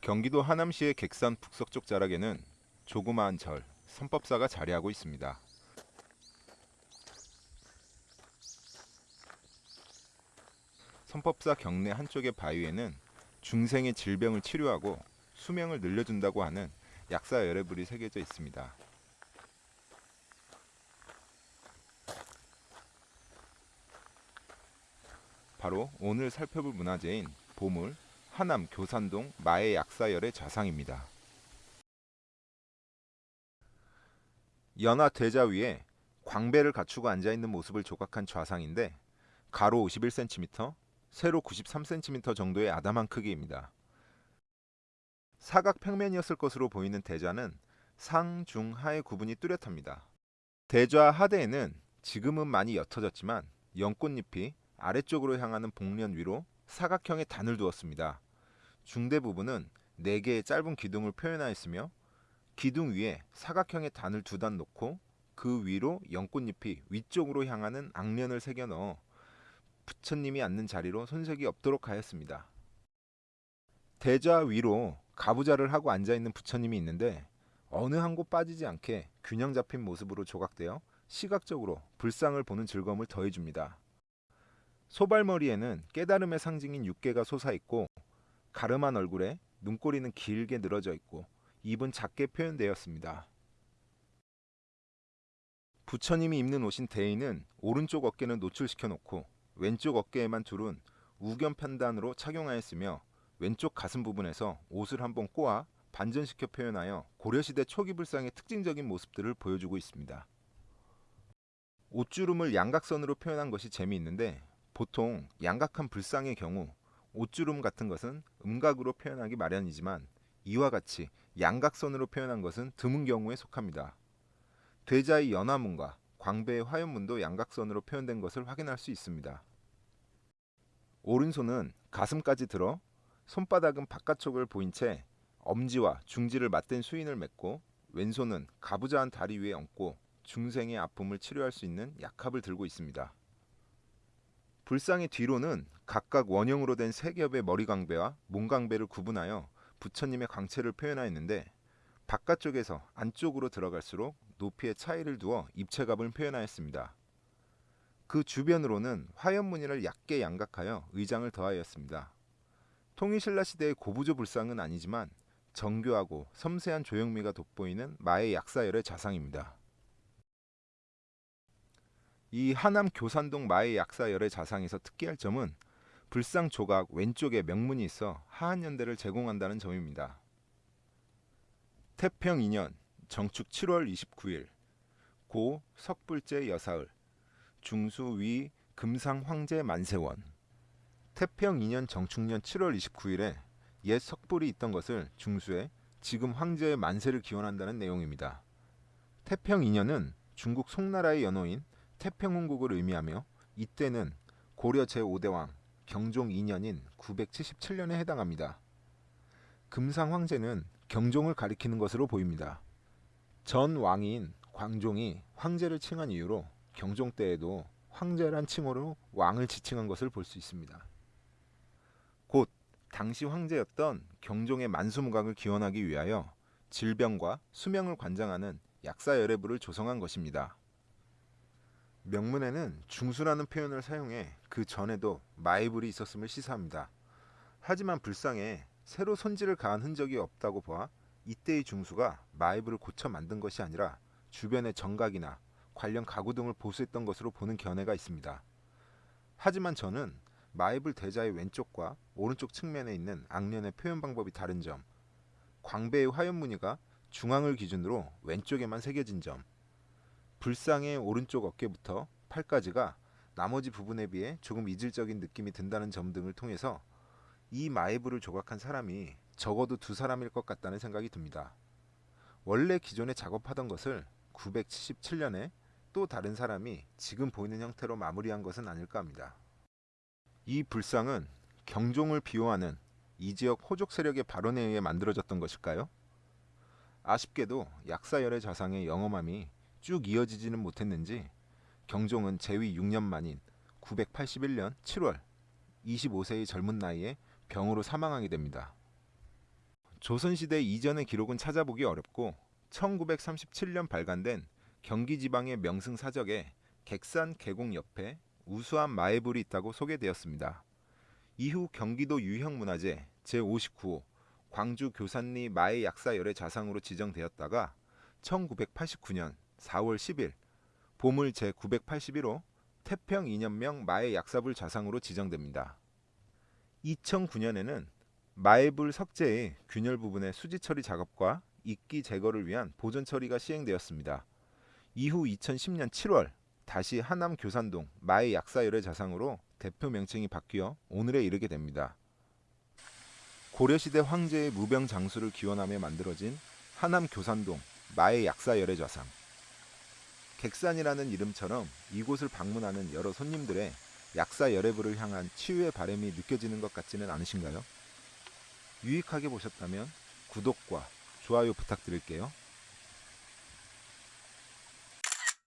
경기도 하남시의 객산 북서쪽 자락에는 조그마한 절, 선법사가 자리하고 있습니다. 선법사 경내 한쪽의 바위에는 중생의 질병을 치료하고 수명을 늘려준다고 하는 약사 열애불이 새겨져 있습니다. 바로 오늘 살펴볼 문화재인 보물 하남 교산동 마의 약사열의 좌상입니다. 연화 대자 위에 광배를 갖추고 앉아 있는 모습을 조각한 좌상인데 가로 51cm, 세로 93cm 정도의 아담한 크기입니다. 사각 평면이었을 것으로 보이는 대좌는 상, 중, 하의 구분이 뚜렷합니다. 대좌 하대에는 지금은 많이 옅어졌지만 연꽃잎이 아래쪽으로 향하는 복면 위로 사각형의 단을 두었습니다. 중대 부분은 4개의 짧은 기둥을 표현하였으며 기둥 위에 사각형의 단을 두 단 놓고 그 위로 연꽃잎이 위쪽으로 향하는 악련을 새겨 넣어 부처님이 앉는 자리로 손색이 없도록 하였습니다. 대좌 위로 가부좌를 하고 앉아 있는 부처님이 있는데 어느 한 곳 빠지지 않게 균형 잡힌 모습으로 조각되어 시각적으로 불상을 보는 즐거움을 더해줍니다. 소발머리에는 깨달음의 상징인 육개가 솟아있고 가름한 얼굴에 눈꼬리는 길게 늘어져 있고 입은 작게 표현되었습니다. 부처님이 입는 옷인 대인은 오른쪽 어깨는 노출시켜 놓고 왼쪽 어깨에만 둘은 우견 편단으로 착용하였으며 왼쪽 가슴 부분에서 옷을 한번 꼬아 반전시켜 표현하여 고려시대 초기 불상의 특징적인 모습들을 보여주고 있습니다. 옷주름을 양각선으로 표현한 것이 재미있는데 보통 양각한 불상의 경우 옷주름 같은 것은 음각으로 표현하기 마련이지만 이와 같이 양각선으로 표현한 것은 드문 경우에 속합니다. 대자의 연화문과 광배의 화연문도 양각선으로 표현된 것을 확인할 수 있습니다. 오른손은 가슴까지 들어 손바닥은 바깥쪽을 보인 채 엄지와 중지를 맞댄 수인을 맺고 왼손은 가부좌한 다리 위에 얹고 중생의 아픔을 치료할 수 있는 약합을 들고 있습니다. 불상의 뒤로는 각각 원형으로 된 세 겹의 머리광배와 몸광배를 구분하여 부처님의 광채를 표현하였는데 바깥쪽에서 안쪽으로 들어갈수록 높이의 차이를 두어 입체감을 표현하였습니다. 그 주변으로는 화연무늬를 얕게 양각하여 의장을 더하였습니다. 통일신라 시대의 고부조 불상은 아니지만 정교하고 섬세한 조형미가 돋보이는 마의 약사열의 자상입니다. 이 하남 교산동 마의 약사열의 자상에서 특기할 점은 불상 조각 왼쪽에 명문이 있어 하한연대를 제공한다는 점입니다. 태평 2년 정축 7월 29일 고 석불제 여사을 중수 위 금상 황제 만세원 태평 2년 정축년 7월 29일에 옛 석불이 있던 것을 중수에 지금 황제의 만세를 기원한다는 내용입니다. 태평 2년은 중국 송나라의 연호인 태평홍국을 의미하며 이때는 고려 제5대왕 경종 2년인 977년에 해당합니다. 금상 황제는 경종을 가리키는 것으로 보입니다. 전 왕인 광종이 황제를 칭한 이유로 경종 때에도 황제란 칭호로 왕을 지칭한 것을 볼 수 있습니다. 곧 당시 황제였던 경종의 만수무각을 기원하기 위하여 질병과 수명을 관장하는 약사 열애부를 조성한 것입니다. 명문에는 중수라는 표현을 사용해 그 전에도 마이불이 있었음을 시사합니다. 하지만 불상에 새로 손질을 가한 흔적이 없다고 보아 이때의 중수가 마이불을 고쳐 만든 것이 아니라 주변의 정각이나 관련 가구 등을 보수했던 것으로 보는 견해가 있습니다. 하지만 저는 마이불 대자의 왼쪽과 오른쪽 측면에 있는 악년의 표현 방법이 다른 점, 광배의 화연 무늬가 중앙을 기준으로 왼쪽에만 새겨진 점, 불상의 오른쪽 어깨부터 팔까지가 나머지 부분에 비해 조금 이질적인 느낌이 든다는 점 등을 통해서 이 마이브를 조각한 사람이 적어도 두 사람일 것 같다는 생각이 듭니다. 원래 기존에 작업하던 것을 977년에 또 다른 사람이 지금 보이는 형태로 마무리한 것은 아닐까 합니다. 이 불상은 경종을 비호하는 이 지역 호족 세력의 발언에 의해 만들어졌던 것일까요? 아쉽게도 약사열의 자상의 영험함이 쭉 이어지지는 못했는지 경종은 재위 6년 만인 981년 7월 25세의 젊은 나이에 병으로 사망하게 됩니다. 조선시대 이전의 기록은 찾아보기 어렵고 1937년 발간된 경기지방의 명승 사적에 객산 계곡 옆에 우수한 마애불이 있다고 소개되었습니다. 이후 경기도 유형문화재 제59호 광주 교산리 마애 약사열의 자상으로 지정되었다가 1989년 4월 10일 보물 제981호 태평 이년명 마애 약사불 자상으로 지정됩니다. 2009년에는 마애불 석재의 균열 부분의 수지 처리 작업과 이끼 제거를 위한 보존 처리가 시행되었습니다. 이후 2010년 7월 다시 하남 교산동 마애 약사열의 자상으로 대표 명칭이 바뀌어 오늘에 이르게 됩니다. 고려시대 황제의 무병 장수를 기원하며 만들어진 하남 교산동 마애 약사열의 좌상. 객산이라는 이름처럼 이곳을 방문하는 여러 손님들의 약사 열애부를 향한 치유의 바람이 느껴지는 것 같지는 않으신가요? 유익하게 보셨다면 구독과 좋아요 부탁드릴게요.